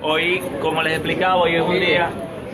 Hoy, como les explicaba, hoy es un día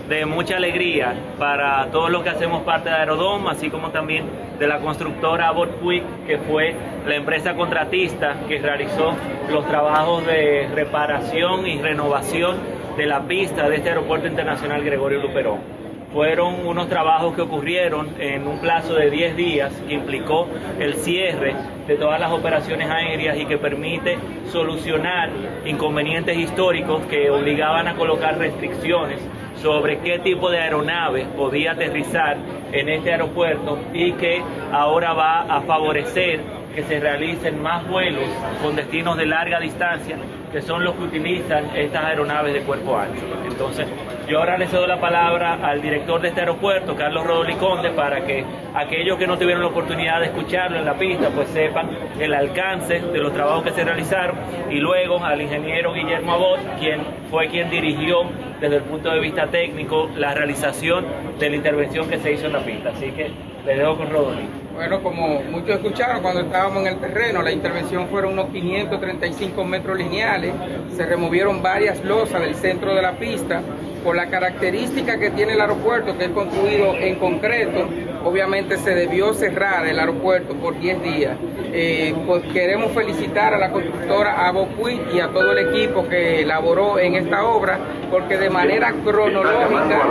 de mucha alegría para todos los que hacemos parte de Aerodom, así como también de la constructora Abbott Puig, que fue la empresa contratista que realizó los trabajos de reparación y renovación de la pista de este aeropuerto internacional Gregorio Luperón fueron unos trabajos que ocurrieron en un plazo de 10 días que implicó el cierre de todas las operaciones aéreas y que permite solucionar inconvenientes históricos que obligaban a colocar restricciones sobre qué tipo de aeronave podía aterrizar en este aeropuerto y que ahora va a favorecer que se realicen más vuelos con destinos de larga distancia, que son los que utilizan estas aeronaves de cuerpo ancho. Entonces, yo ahora le cedo la palabra al director de este aeropuerto, Carlos Rodoli Conde, para que aquellos que no tuvieron la oportunidad de escucharlo en la pista, pues sepan el alcance de los trabajos que se realizaron, y luego al ingeniero Guillermo Abot, quien fue quien dirigió desde el punto de vista técnico la realización de la intervención que se hizo en la pista. Así que le dejo con Rodoli. Bueno, como muchos escucharon, cuando estábamos en el terreno, la intervención fueron unos 535 metros lineales, se removieron varias losas del centro de la pista, por la característica que tiene el aeropuerto, que es construido en concreto, obviamente se debió cerrar el aeropuerto por 10 días. Eh, pues queremos felicitar a la constructora Abopuy y a todo el equipo que elaboró en esta obra, porque de manera cronológica,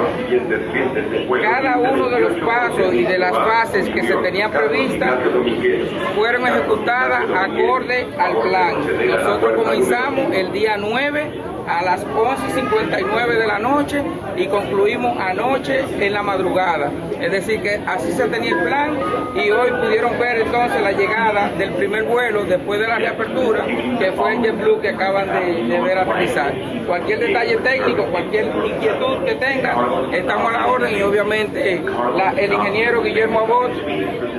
cada uno de los pasos y de las fases que se tenían previstas fueron ejecutadas acorde al plan. Nosotros comenzamos el día 9 a las 11.59 de la noche y concluimos anoche en la madrugada. Es decir, que así se tenía el plan y hoy pudieron ver entonces la llegada del primer vuelo después de la reapertura, que fue el JetBlue que acaban de, ver aterrizar. Cualquier detalle técnico, cualquier inquietud que tengan, estamos a la orden y obviamente el ingeniero Guillermo Abot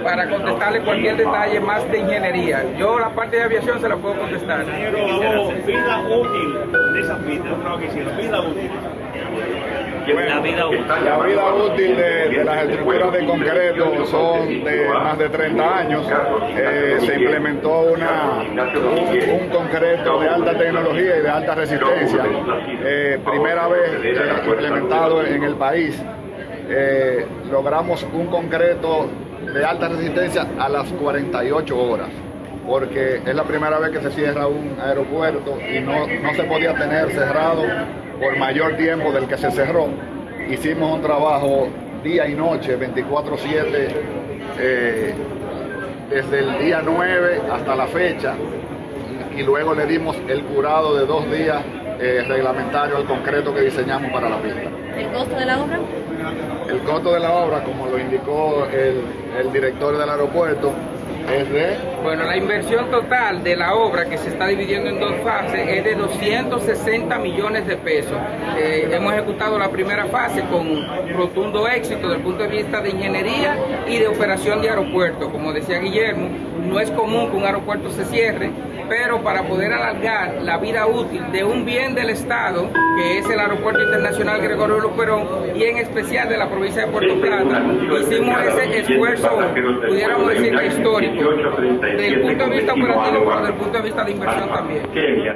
para contestarle cualquier detalle más de ingeniería. Yo la parte de aviación se la puedo contestar. vida útil de esa pista, vida útil. la vida útil. La vida útil de, las estructuras de concreto son de más de 30 años. Eh, se implementó una, un, concreto de alta tecnología y de alta resistencia. Eh, primera vez implementado en el país. Eh, logramos un concreto de alta resistencia a las 48 horas porque es la primera vez que se cierra un aeropuerto y no, no se podía tener cerrado por mayor tiempo del que se cerró. Hicimos un trabajo día y noche, 24-7, eh, desde el día 9 hasta la fecha, y luego le dimos el curado de dos días eh, reglamentario al concreto que diseñamos para la pista. ¿El costo de la obra? El costo de la obra, como lo indicó el, el director del aeropuerto, es de... Bueno, la inversión total de la obra, que se está dividiendo en dos fases, es de 260 millones de pesos. Eh, hemos ejecutado la primera fase con rotundo éxito desde el punto de vista de ingeniería y de operación de aeropuerto. Como decía Guillermo, no es común que un aeropuerto se cierre, pero para poder alargar la vida útil de un bien del Estado, que es el Aeropuerto Internacional Gregorio Luperón, y en especial de la provincia de Puerto Plata, hicimos ese esfuerzo, pudiéramos decir, histórico, desde el punto de vista operativo, pero desde el punto de vista de inversión también.